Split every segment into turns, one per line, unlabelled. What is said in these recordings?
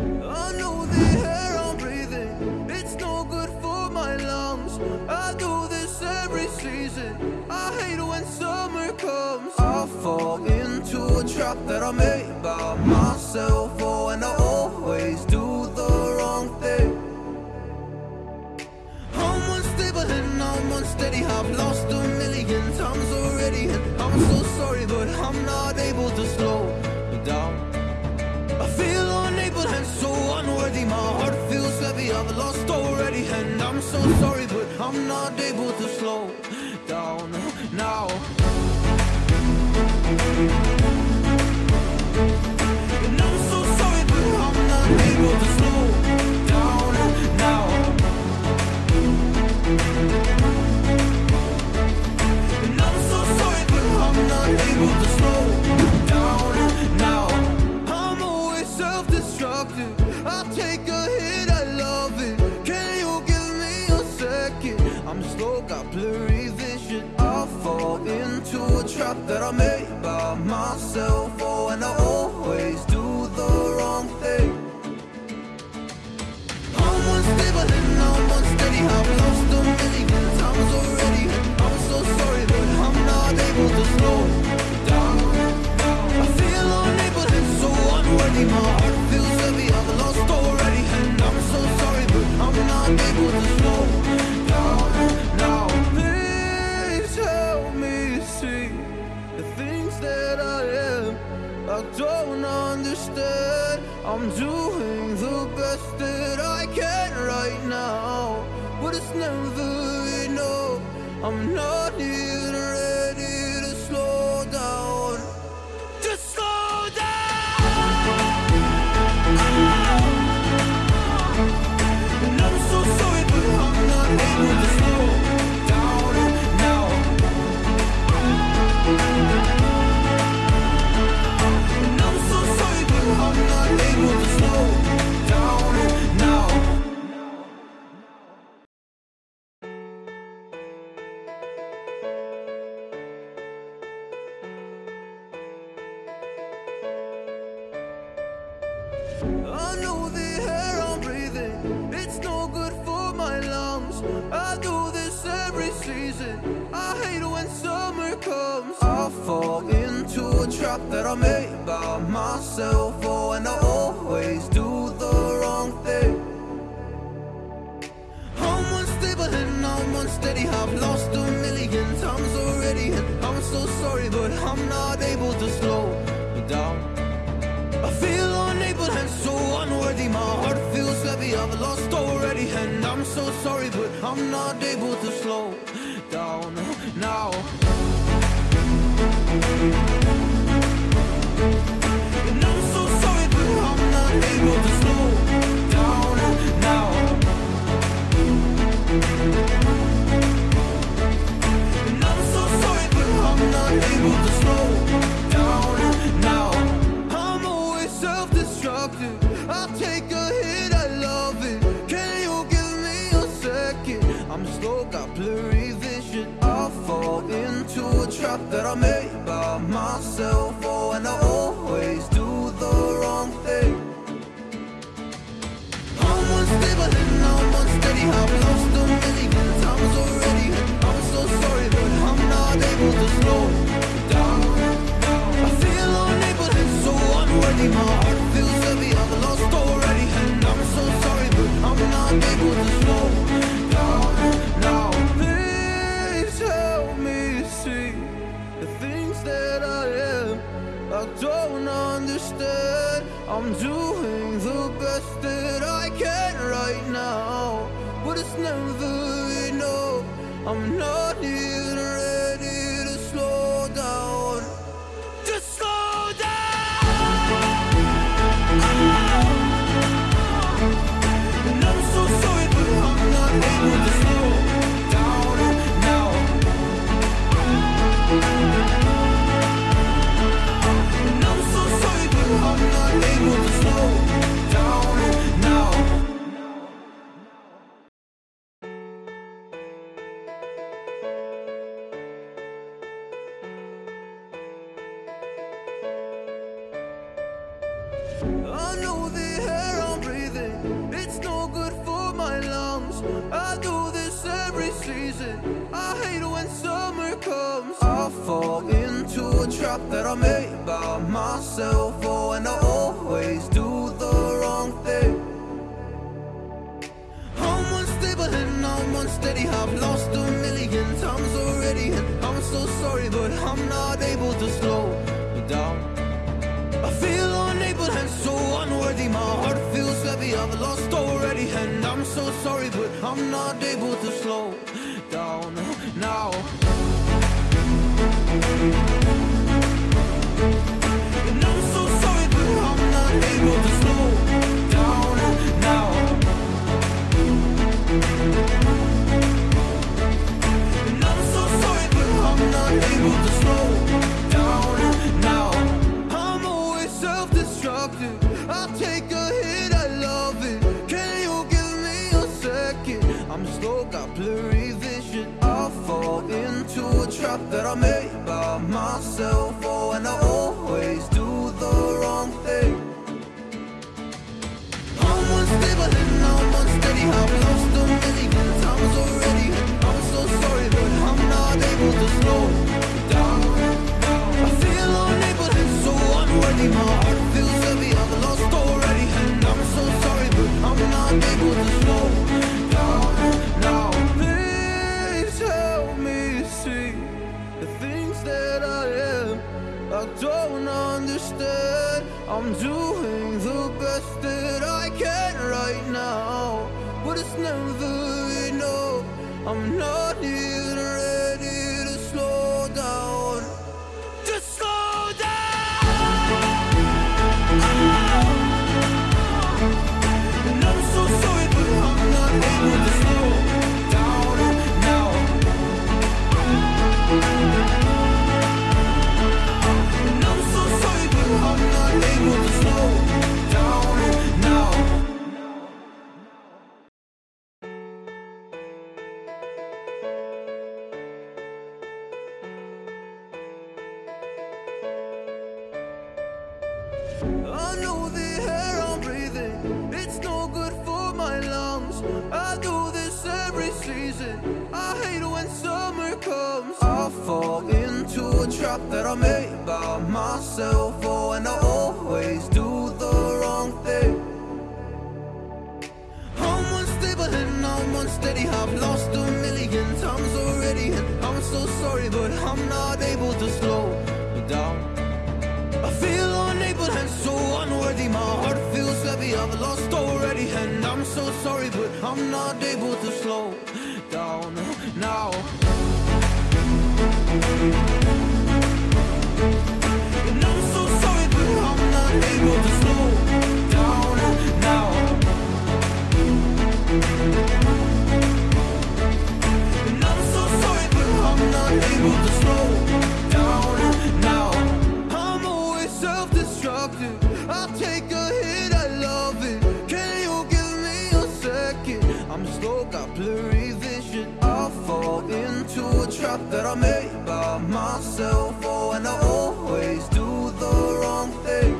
I know the air I'm breathing, it's no good for my lungs. I do this every season. I hate when summer comes. I fall into a trap that I made by myself. Oh, and I always do the wrong thing. I'm unstable and I'm unsteady. I've lost a million times already, and I'm so sorry, but I'm not able to slow so sorry, but I'm not able to slow down now. I don't understand. I'm doing the best that I can right now, but it's never enough. I'm not even season. I hate when summer comes. I fall into a trap that I made by myself. Oh, and I always do the wrong thing. I'm unstable and I'm unsteady. I've lost a million times already, and I'm so sorry, but I'm not able to slow down. I feel unable and so unworthy. My heart feels heavy. I've lost already, and I'm so sorry, but I'm not able to slow down now. Into a trap that I made by myself. Oh, and I always do the wrong thing. I'm unstable and I'm unsteady. I've lost a million times already. I'm so sorry, but I'm not able to slow down. I feel unable and so unworthy. My heart feels I'm doing the best that I can right now, but it's never enough. I'm not I know the air I'm breathing, it's no good for my lungs. I do this every season, I hate when summer comes. I fall into a trap that I made by myself, oh, and I always do the wrong thing. I'm unstable and I'm unsteady, I've lost a million times already, and I'm so sorry, but I'm not able to slow. I'm not unsteady. I've it's never enough. I'm not even trap that I made by myself. Oh, and I always do the wrong thing. I'm unstable and I'm unsteady. I've lost a million times already, and I'm so sorry, but I'm not able to slow down. I feel unable and so unworthy. My heart feels heavy. I've lost already, and I'm so sorry, but I'm not able to slow down now. Trap that I made by myself. Oh, and I always do the wrong thing.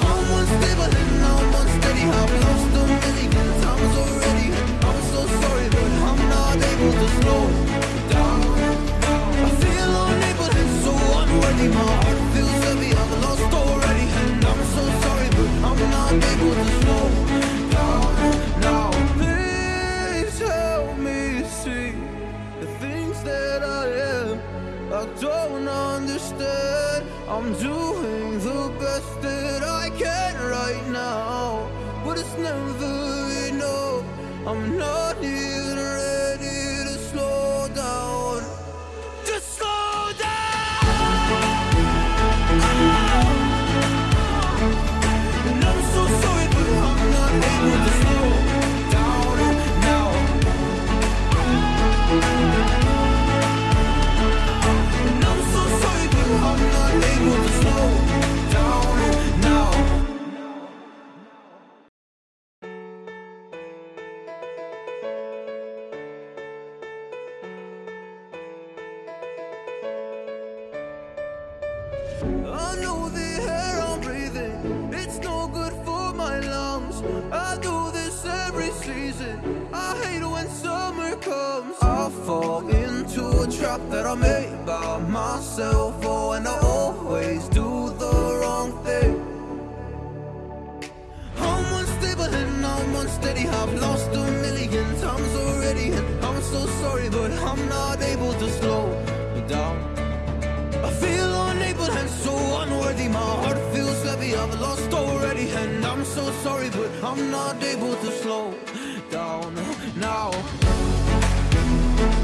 I'm unstable and I'm unsteady. I've lost a million times already. I'm so sorry, but I'm not able to slow down. I feel unable and so unworthy. My fall into a trap that I made by myself. Oh, and I always do the wrong thing. I'm unstable and I'm unsteady. I've lost a million times already, and I'm so sorry, but I'm not able to slow down. I feel unable and so unworthy. My heart feels heavy. I've lost already, and I'm so sorry, but I'm not able to slow down now.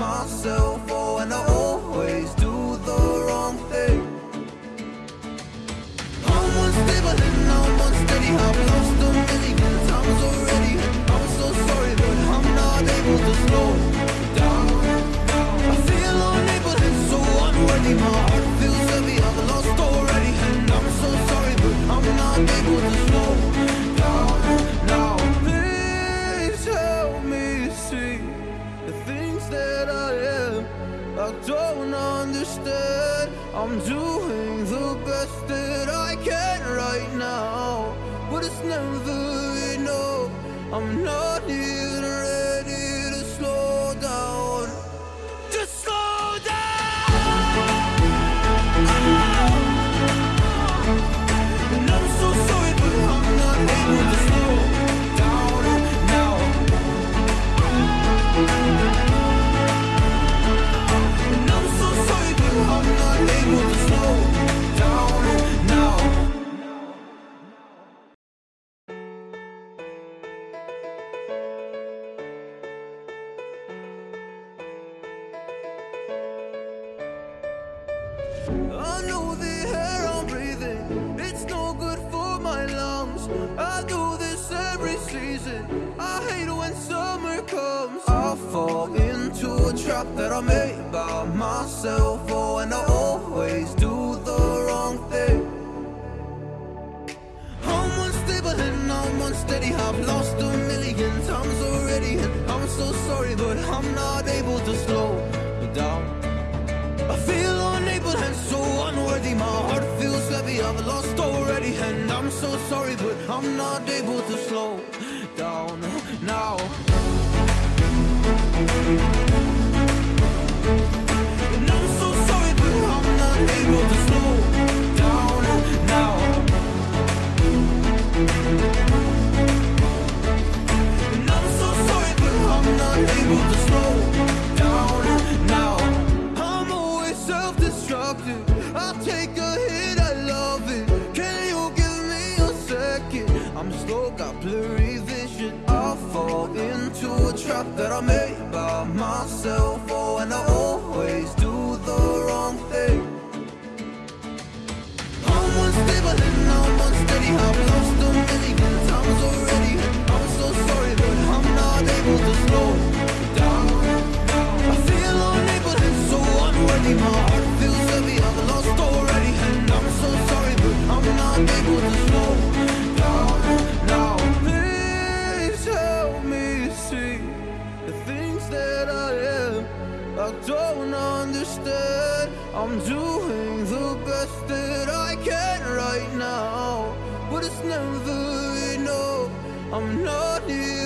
myself. Oh, and I always do the wrong thing. I'm unstable and I'm unsteady. I've lost I'm I know the air I'm breathing, it's no good for my lungs. I do this every season. I hate when summer comes. I fall into a trap that I made by myself. Oh, and I always do the wrong thing. I'm unstable and I'm unsteady. I've lost a million times already, and I'm so sorry, but I'm not able to slow so sorry, but I'm not able to slow down now. I don't understand. I'm doing the best that I can right now, but it's never enough. I'm not here